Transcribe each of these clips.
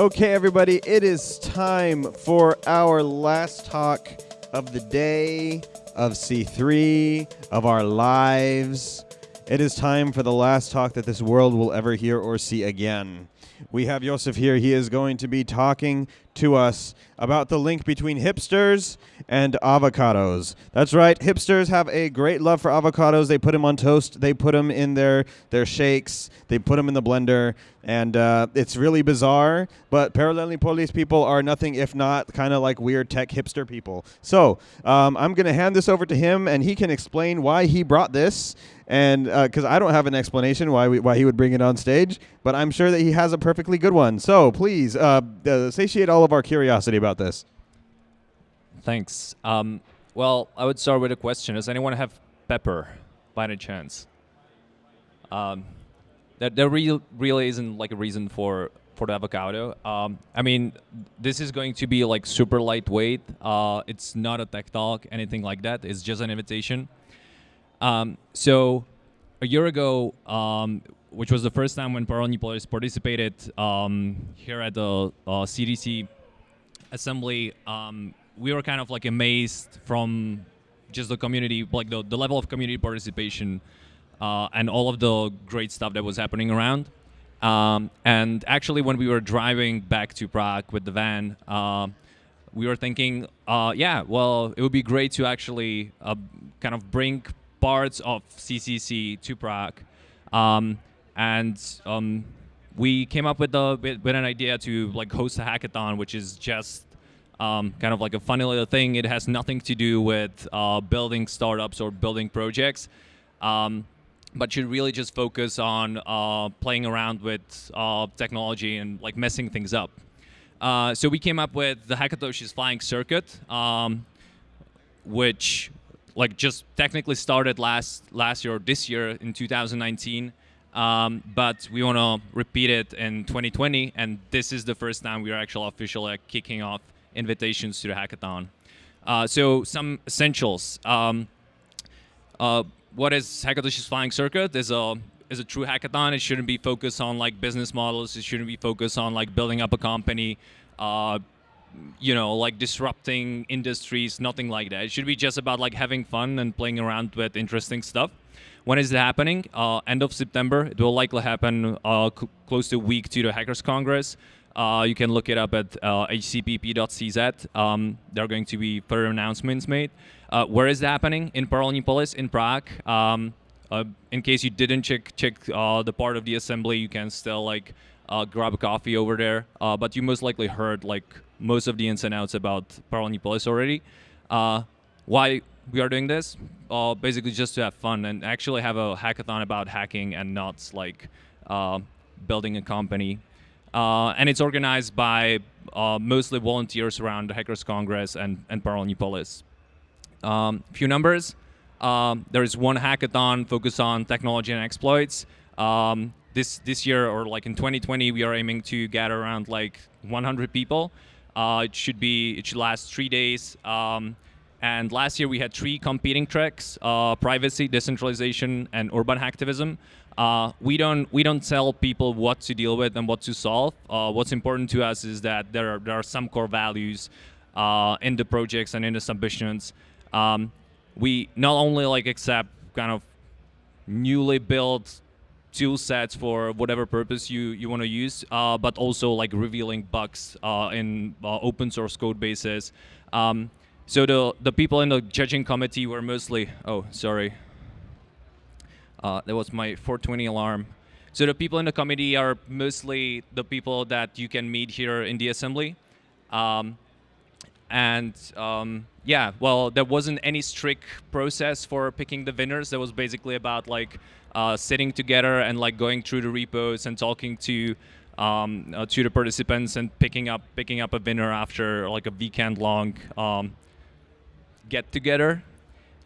Okay, everybody, it is time for our last talk of the day, of C3, of our lives. It is time for the last talk that this world will ever hear or see again. We have Josef here. He is going to be talking to us about the link between hipsters and avocados. That's right. Hipsters have a great love for avocados. They put them on toast. They put them in their their shakes. They put them in the blender, and uh, it's really bizarre. But Parallel Polis people are nothing if not kind of like weird tech hipster people. So um, I'm going to hand this over to him, and he can explain why he brought this. And because uh, I don't have an explanation why we, why he would bring it on stage, but I'm sure that he has a perfectly good one. So please uh, uh satiate all of our curiosity about this. Thanks. Um, well, I would start with a question. Does anyone have pepper by any chance? Um, there, there real, really isn't like a reason for for the avocado. Um, I mean, this is going to be like super lightweight. Uh, it's not a tech talk, anything like that. It's just an invitation. Um, so a year ago, um, which was the first time when Parallel Polis participated um, here at the uh, CCC assembly, um, we were kind of like amazed from just the community, like the, the level of community participation uh, and all of the great stuff that was happening around. Um, and actually, when we were driving back to Prague with the van, uh, we were thinking, uh, yeah, well, it would be great to actually uh, kind of bring parts of CCC to Prague. Um, and um, we came up with, a, with, an idea to like host a hackathon, which is just um, kind of like a funny little thing. It has nothing to do with uh, building startups or building projects, um, but should really just focus on uh, playing around with uh, technology and like messing things up. Uh, so we came up with the Hackatoshi's Flying Circus, um, which like just technically started last last year or this year in 2019. Um, but we want to repeat it in 2020, and this is the first time we are actually officially kicking off invitations to the hackathon. Uh, so some essentials. Um, uh, what is Hackatoshi's Flying Circus? Is a is a true hackathon. It shouldn't be focused on like business models. It shouldn't be focused on like building up a company. Uh, you know, like disrupting industries, nothing like that. It should be just about like having fun and playing around with interesting stuff. When is it happening? Uh, end of September. It will likely happen uh, close to a week to the Hackers Congress. Uh, you can look it up at uh, hcpp.cz. Um, there are going to be further announcements made. Uh, where is it happening? In Paralelní in Prague. Um, uh, in case you didn't check check uh, the part of the assembly, you can still like uh, grab a coffee over there. but you most likely heard like most of the ins and outs about Paralelní already. why we are doing this? basically just to have fun and actually have a hackathon about hacking and not like building a company uh, and it's organized by uh, mostly volunteers around the Hackers Congress and, and Parallel Polis. Um, few numbers. Um, there is one hackathon focused on technology and exploits. Um, this this year or like in 2020, we are aiming to gather around like 100 people. Uh, it should be it should last three days. Um, and last year we had three competing tracks: uh, privacy, decentralization, and urban hacktivism. Uh, we don't we don't tell people what to deal with and what to solve. Uh, what's important to us is that there are, there are some core values uh, in the projects and in the submissions. Um, we not only like accept kind of newly built tool sets for whatever purpose you, you want to use, uh, but also like revealing bugs uh, in open source code bases. Um, so the the people in the judging committee were mostly oh sorry uh, that was my 420 alarm. So the people in the committee are mostly the people that you can meet here in the assembly. Um, and um, yeah, well, there wasn't any strict process for picking the winners. That was basically about like uh, sitting together and like going through the repos and talking to um, uh, to the participants and picking up picking up a winner after like a weekend long um, get together.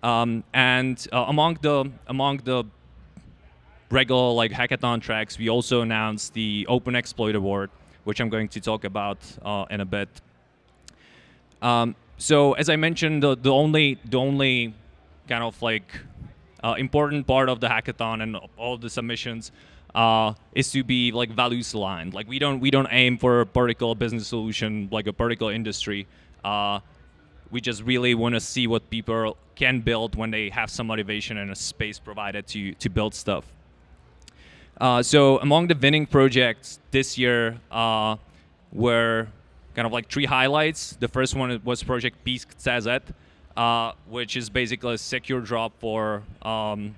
Um, and uh, among the among the regular like hackathon tracks, we also announced the Open Exploit Award, which I'm going to talk about uh, in a bit. Um, so as I mentioned, the, the only the only kind of like uh, important part of the hackathon and all the submissions uh, is to be like values aligned. Like we don't we don't aim for a particular business solution like a particular industry. Uh, we just really want to see what people can build when they have some motivation and a space provided to to build stuff. Uh, so among the winning projects this year uh, were kind of like three highlights. The first one was Project Peace CZ, uh, which is basically a secure drop for um,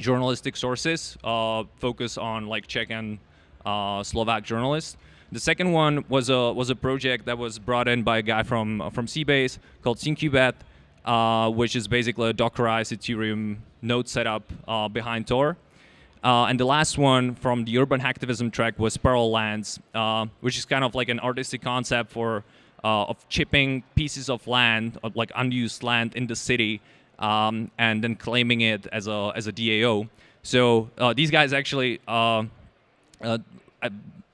journalistic sources, uh, focus on like Czech and uh, Slovak journalists. The second one was a was a project that was brought in by a guy from from Seabase called Syncubet, uh, which is basically a Dockerized Ethereum node setup uh, behind Tor. Uh, and the last one from the urban hacktivism track was Parallel Lands, uh, which is kind of like an artistic concept for uh, of chipping pieces of land, of like unused land in the city, um, and then claiming it as a as a DAO. So uh, these guys actually, uh, uh,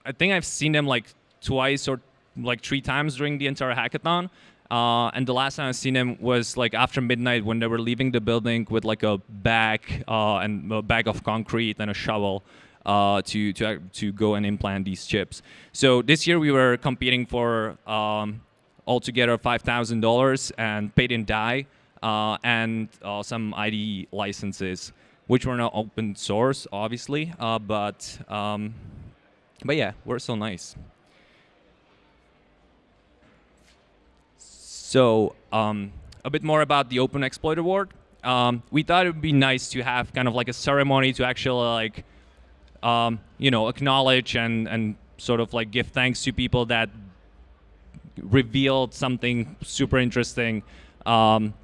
I think I've seen them like twice or like three times during the entire hackathon. Uh, and the last time I seen him was like after midnight when they were leaving the building with like a bag uh, and a bag of concrete and a shovel uh, to to to go and implant these chips. So this year we were competing for um, altogether five thousand dollars and paid in Dai uh, and uh, some ID licenses, which were not open source, obviously, uh, but um, but yeah, we're so nice. So um, a bit more about the Open Exploit Award. Um, we thought it would be nice to have kind of like a ceremony to actually like, um, you know, acknowledge and, and sort of like give thanks to people that revealed something super interesting. Um,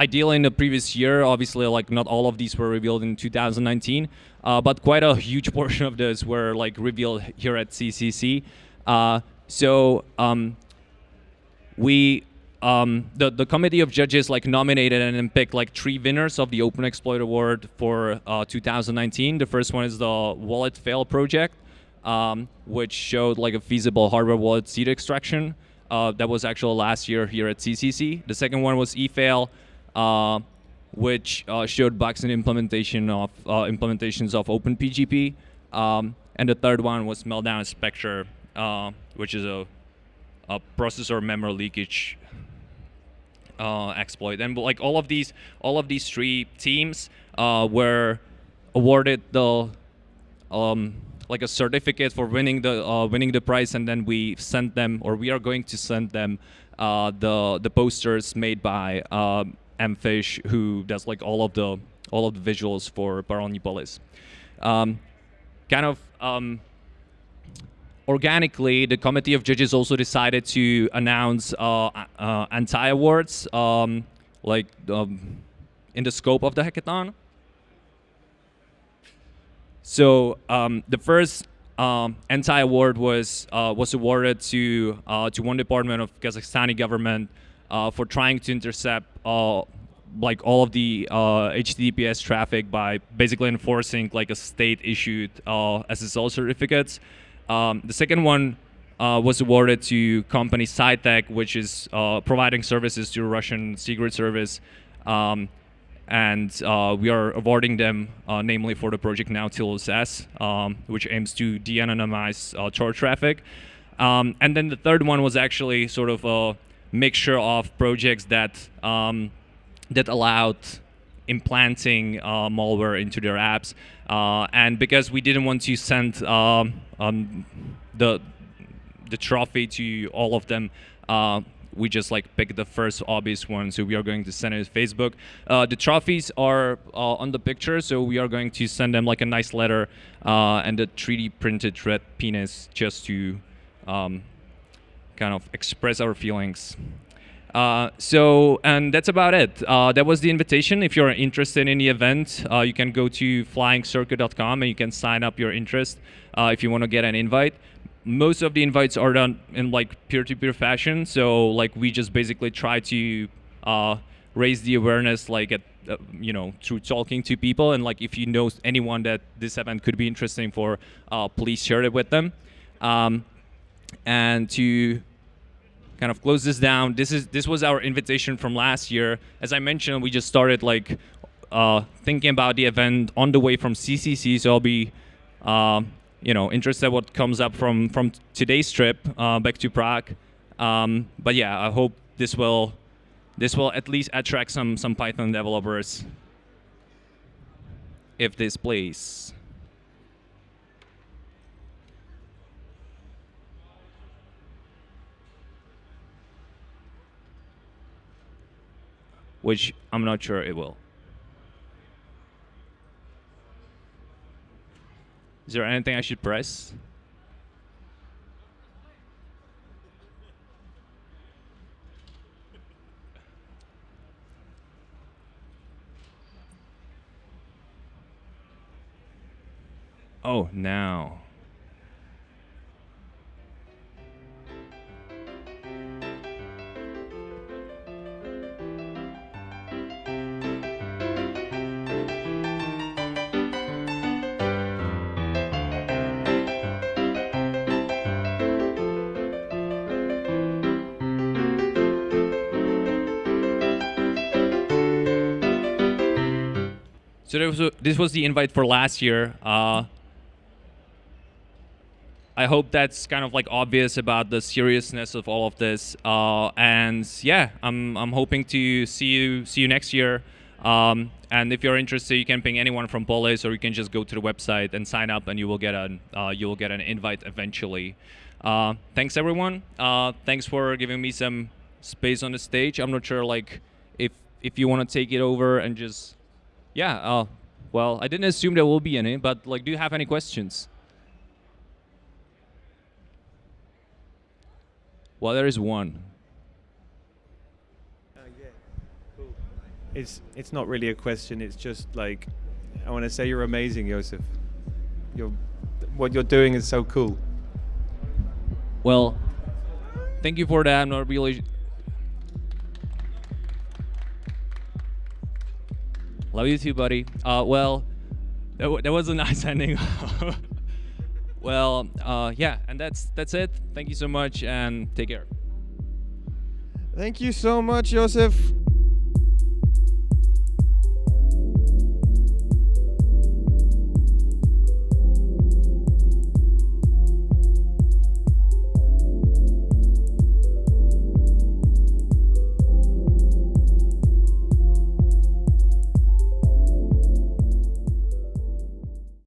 ideally in the previous year, obviously like not all of these were revealed in 2019, uh, but quite a huge portion of those were like revealed here at CCC. Uh, so um, we um, the the committee of judges like nominated and then picked like three winners of the Open Exploit Award for uh, 2019. The first one is the Wallet Fail project, um, which showed like a feasible hardware wallet seed extraction. Uh, that was actually last year here at CCC. The second one was eFail, uh, which uh, showed bugs in implementation of uh, implementations of OpenPGP. Um, and the third one was Meltdown Spectre, uh, which is a uh, processor memory leakage uh, exploit. And like all of these, all of these three teams were awarded the um, like a certificate for winning the uh, winning the prize, and then we sent them, or we are going to send them uh, the the posters made by um, Mfish, who does like all of the all of the visuals for Paralelní Um, kind of um, organically, the committee of judges also decided to announce uh, uh, anti-awards, um, like um, in the scope of the hackathon. So um, the first um, anti-award was uh, was awarded to uh, to one department of Kazakhstani government uh, for trying to intercept uh, like all of the HTTPS traffic by basically enforcing like a state-issued SSL certificates. Um, the second one uh, was awarded to company SyTech, which is uh, providing services to Russian Secret Service. Um, and uh, we are awarding them, uh, namely for the project Nautilus S, um, which aims to de-anonymize uh, Tor traffic. Um, and then the third one was actually sort of a mixture of projects that um, that allowed implanting uh, malware into their apps. Uh, and because we didn't want to send um, um, the the trophy to all of them, uh, we just like pick the first obvious one. So we are going to send it to Facebook. Uh, the trophies are uh, on the picture, so we are going to send them like a nice letter uh, and a 3D printed red penis just to um, kind of express our feelings. Uh, so, and that's about it. Uh, that was the invitation. If you're interested in the event, uh, you can go to flyingcircuit.com and you can sign up your interest uh, if you want to get an invite. Most of the invites are done in like peer-to-peer fashion. So, like we just basically try to uh, raise the awareness, like at uh, you know through talking to people, and like if you know anyone that this event could be interesting for, please share it with them. Um, and to kind of close this down. This is this was our invitation from last year. As I mentioned, we just started like uh, thinking about the event on the way from CCC. So I'll be um, you know interested what comes up from from today's trip uh, back to Prague. Um, but yeah, I hope this will this will at least attract some some Python developers if this plays. Which I'm not sure it will. Is there anything I should press? Oh, now. So was a, this was the invite for last year. Uh, I hope that's kind of like obvious about the seriousness of all of this. Uh, and yeah, I'm I'm hoping to see you see you next year. Um, and if you're interested, you can ping anyone from Polis, or you can just go to the website and sign up, and you will get an uh, you will get an invite eventually. Uh, thanks everyone. Uh, thanks for giving me some space on the stage. I'm not sure like if if you want to take it over and just yeah, uh, well, I didn't assume there will be any, but like, do you have any questions? Well, there is one. Uh, yeah, cool. It's it's not really a question. It's just like I want to say you're amazing, Josef. You're what you're doing is so cool. Well, thank you for that. I'm not really Love you too, buddy. Uh, well, that, that was a nice ending. well, uh, yeah, and that's that's it. Thank you so much, and take care. Thank you so much, Josef.